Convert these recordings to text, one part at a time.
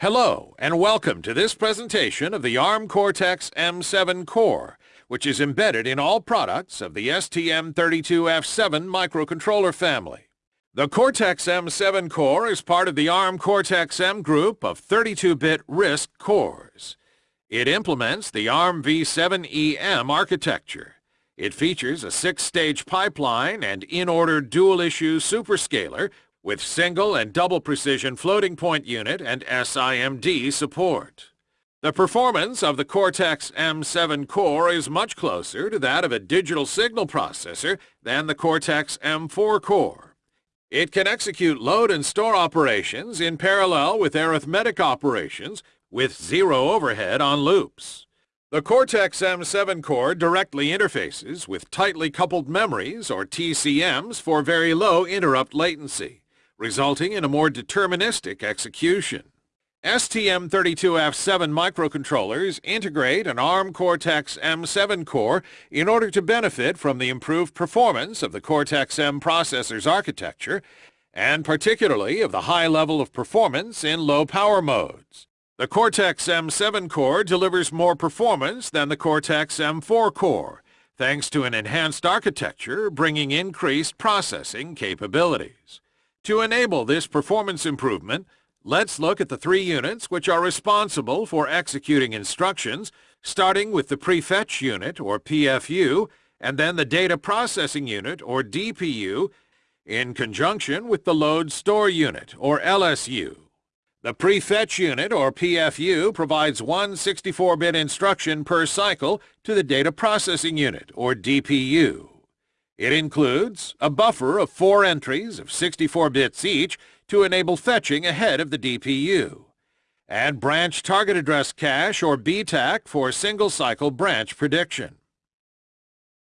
Hello and welcome to this presentation of the ARM Cortex M7 core, which is embedded in all products of the STM32F7 microcontroller family. The Cortex M7 core is part of the ARM Cortex-M group of 32-bit RISC cores. It implements the ARM v7EM architecture. It features a six-stage pipeline and in-order dual-issue superscalar with single and double precision floating point unit and SIMD support. The performance of the Cortex M7 core is much closer to that of a digital signal processor than the Cortex M4 core. It can execute load and store operations in parallel with arithmetic operations with zero overhead on loops. The Cortex M7 core directly interfaces with tightly coupled memories or TCMs for very low interrupt latency resulting in a more deterministic execution. STM32F7 microcontrollers integrate an ARM Cortex-M7 core in order to benefit from the improved performance of the Cortex-M processor's architecture, and particularly of the high level of performance in low power modes. The Cortex-M7 core delivers more performance than the Cortex-M4 core, thanks to an enhanced architecture bringing increased processing capabilities. To enable this performance improvement, let's look at the three units which are responsible for executing instructions, starting with the prefetch unit, or PFU, and then the data processing unit, or DPU, in conjunction with the load store unit, or LSU. The prefetch unit, or PFU, provides one 64-bit instruction per cycle to the data processing unit, or DPU. It includes a buffer of four entries of 64 bits each to enable fetching ahead of the DPU, and branch target address cache or BTAC for single-cycle branch prediction.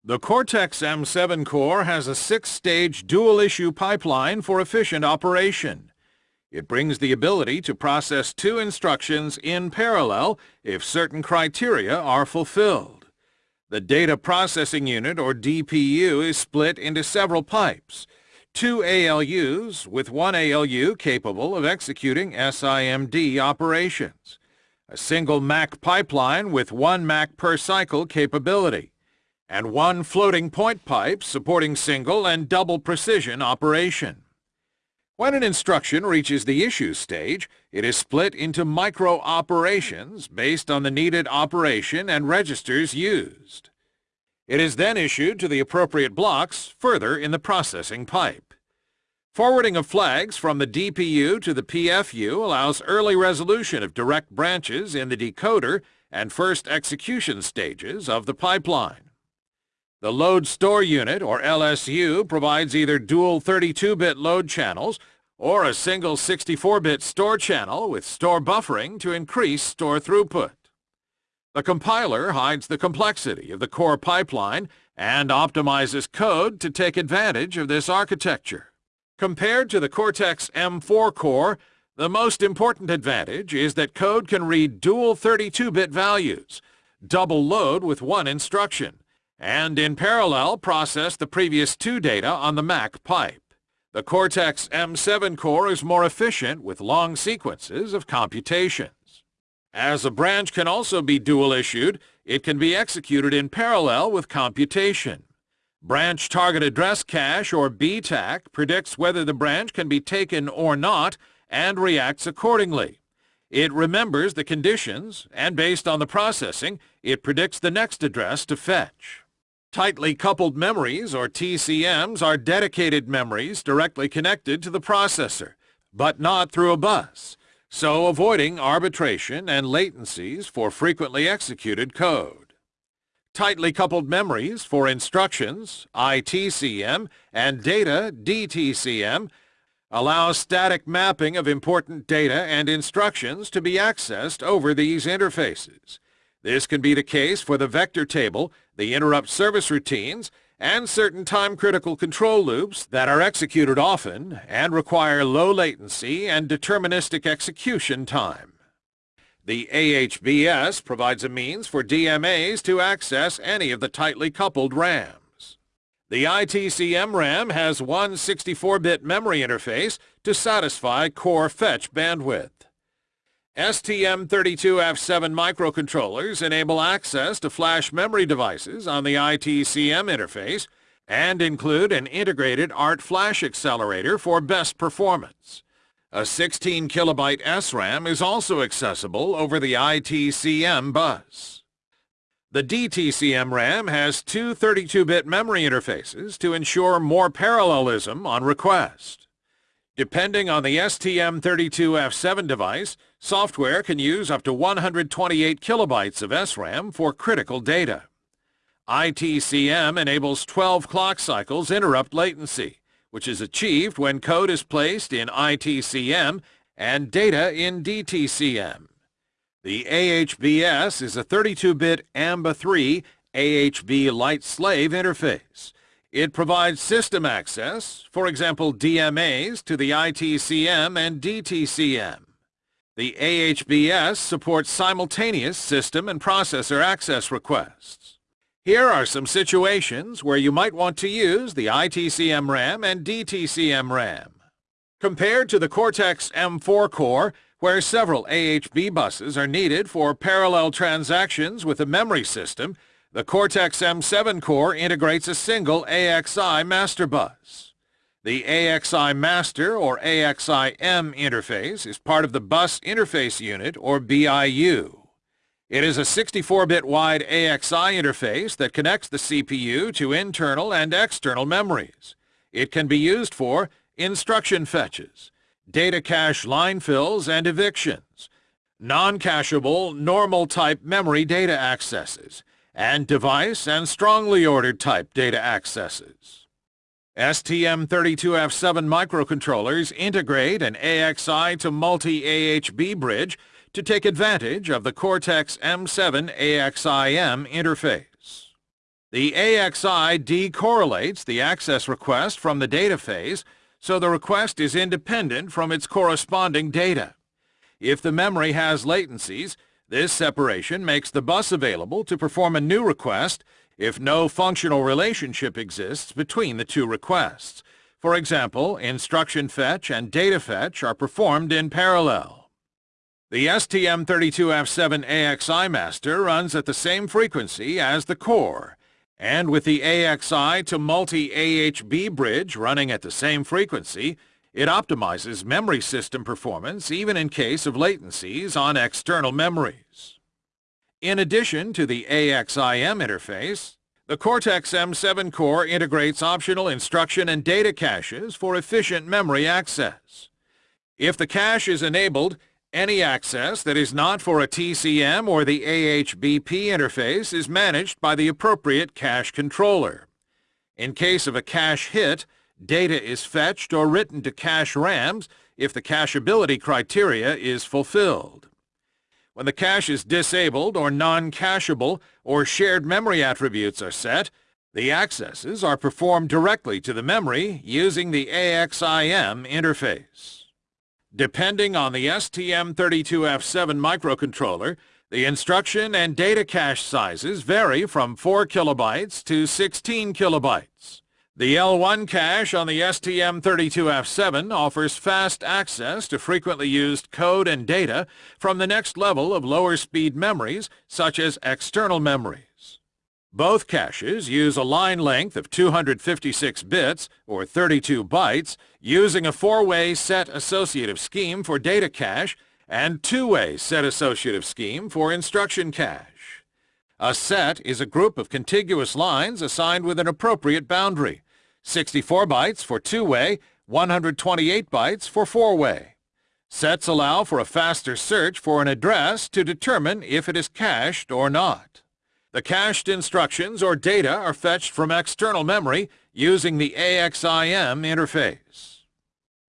The Cortex-M7 core has a six-stage dual-issue pipeline for efficient operation. It brings the ability to process two instructions in parallel if certain criteria are fulfilled. The data processing unit, or DPU, is split into several pipes. Two ALUs, with one ALU capable of executing SIMD operations. A single MAC pipeline with one MAC per cycle capability. And one floating point pipe supporting single and double precision operation. When an instruction reaches the issue stage, it is split into micro-operations based on the needed operation and registers used. It is then issued to the appropriate blocks further in the processing pipe. Forwarding of flags from the DPU to the PFU allows early resolution of direct branches in the decoder and first execution stages of the pipeline. The Load Store Unit, or LSU, provides either dual 32-bit load channels or a single 64-bit store channel with store buffering to increase store throughput. The compiler hides the complexity of the core pipeline and optimizes code to take advantage of this architecture. Compared to the Cortex-M4 core, the most important advantage is that code can read dual 32-bit values, double load with one instruction, and in parallel process the previous two data on the MAC pipe. The Cortex M7 core is more efficient with long sequences of computations. As a branch can also be dual-issued, it can be executed in parallel with computation. Branch Target Address Cache, or BTAC, predicts whether the branch can be taken or not and reacts accordingly. It remembers the conditions, and based on the processing, it predicts the next address to fetch. Tightly coupled memories, or TCMs, are dedicated memories directly connected to the processor, but not through a bus, so avoiding arbitration and latencies for frequently executed code. Tightly coupled memories for instructions, ITCM, and data, DTCM, allow static mapping of important data and instructions to be accessed over these interfaces. This can be the case for the vector table, the interrupt service routines, and certain time-critical control loops that are executed often and require low latency and deterministic execution time. The AHBS provides a means for DMAs to access any of the tightly coupled RAMs. The ITCM RAM has one 64-bit memory interface to satisfy core fetch bandwidth. STM32F7 microcontrollers enable access to flash memory devices on the ITCM interface and include an integrated ART flash accelerator for best performance. A 16 kilobyte SRAM is also accessible over the ITCM bus. The DTCM RAM has two 32-bit memory interfaces to ensure more parallelism on request. Depending on the STM32F7 device, software can use up to 128 kilobytes of SRAM for critical data. ITCM enables 12 clock cycles interrupt latency, which is achieved when code is placed in ITCM and data in DTCM. The AHBS is a 32-bit AMBA3 AHB Lite Slave interface. It provides system access, for example DMAs, to the ITCM and DTCM. The AHBS supports simultaneous system and processor access requests. Here are some situations where you might want to use the ITCM RAM and DTCM RAM. Compared to the Cortex-M4 core, where several AHB buses are needed for parallel transactions with the memory system, the Cortex-M7 core integrates a single AXI master bus. The AXI master or AXI-M interface is part of the Bus Interface Unit or BIU. It is a 64-bit wide AXI interface that connects the CPU to internal and external memories. It can be used for instruction fetches, data cache line fills and evictions, non-cacheable normal-type memory data accesses, and device and strongly ordered type data accesses. STM32F7 microcontrollers integrate an AXI to multi-AHB bridge to take advantage of the Cortex-M7 AXI-M interface. The AXI decorrelates the access request from the data phase so the request is independent from its corresponding data. If the memory has latencies, this separation makes the bus available to perform a new request if no functional relationship exists between the two requests. For example, instruction fetch and data fetch are performed in parallel. The STM32F7 AXI master runs at the same frequency as the core, and with the AXI to multi-AHB bridge running at the same frequency, it optimizes memory system performance even in case of latencies on external memories. In addition to the AXIM interface, the Cortex-M7 core integrates optional instruction and data caches for efficient memory access. If the cache is enabled, any access that is not for a TCM or the AHBP interface is managed by the appropriate cache controller. In case of a cache hit, data is fetched or written to cache RAMs if the cacheability criteria is fulfilled. When the cache is disabled or non-cacheable or shared memory attributes are set, the accesses are performed directly to the memory using the AXIM interface. Depending on the STM32F7 microcontroller, the instruction and data cache sizes vary from 4 kilobytes to 16 kilobytes. The L1 cache on the STM32F7 offers fast access to frequently used code and data from the next level of lower speed memories, such as external memories. Both caches use a line length of 256 bits, or 32 bytes, using a four-way set associative scheme for data cache and two-way set associative scheme for instruction cache. A set is a group of contiguous lines assigned with an appropriate boundary, 64 bytes for two-way, 128 bytes for four-way. Sets allow for a faster search for an address to determine if it is cached or not. The cached instructions or data are fetched from external memory using the AXIM interface.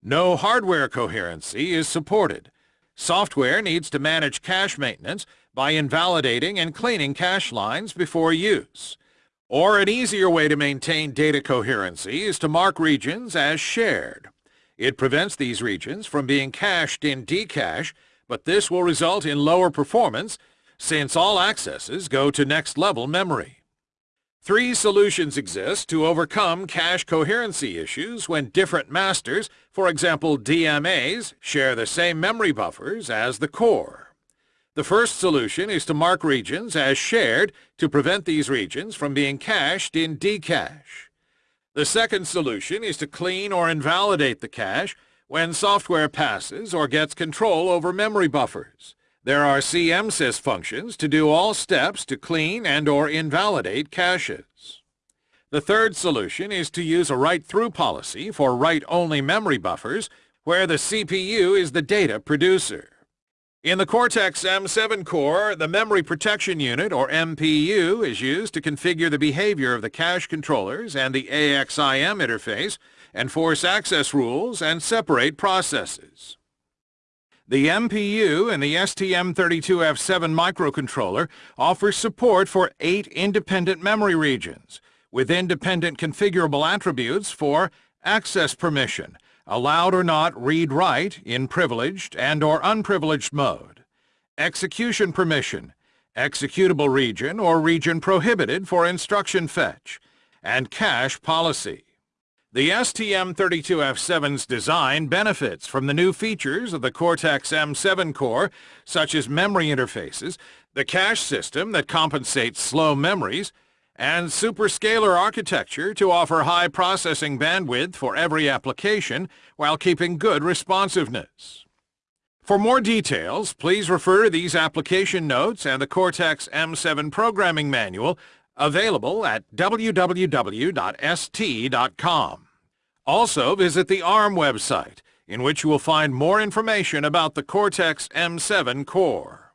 No hardware coherency is supported. Software needs to manage cache maintenance by invalidating and cleaning cache lines before use. Or an easier way to maintain data coherency is to mark regions as shared. It prevents these regions from being cached in dcache, but this will result in lower performance since all accesses go to next-level memory. Three solutions exist to overcome cache coherency issues when different masters, for example DMAs, share the same memory buffers as the core. The first solution is to mark regions as shared to prevent these regions from being cached in dcache. The second solution is to clean or invalidate the cache when software passes or gets control over memory buffers. There are CMSIS functions to do all steps to clean and or invalidate caches. The third solution is to use a write-through policy for write-only memory buffers where the CPU is the data producer. In the Cortex-M7 core, the Memory Protection Unit, or MPU, is used to configure the behavior of the cache controllers and the AXIM interface, enforce access rules, and separate processes. The MPU and the STM32F7 microcontroller offer support for eight independent memory regions, with independent configurable attributes for access permission, allowed or not read-write in privileged and or unprivileged mode, execution permission, executable region or region prohibited for instruction fetch, and cache policy. The STM32F7's design benefits from the new features of the Cortex-M7 core, such as memory interfaces, the cache system that compensates slow memories, and superscalar architecture to offer high processing bandwidth for every application while keeping good responsiveness. For more details, please refer to these application notes and the Cortex-M7 programming manual Available at www.st.com. Also visit the ARM website, in which you will find more information about the Cortex-M7 core.